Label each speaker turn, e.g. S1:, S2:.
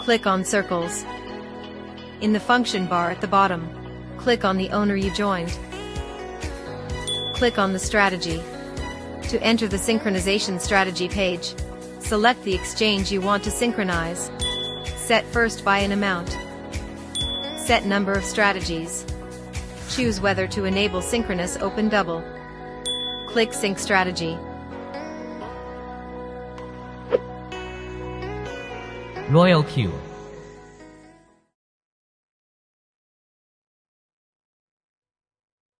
S1: Click on Circles. In the function bar at the bottom, click on the owner you joined. Click on the strategy. To enter the synchronization strategy page, select the exchange you want to synchronize. Set first buy an amount. Set number of strategies. Choose whether to enable synchronous open double. Click Sync Strategy.
S2: Royal Q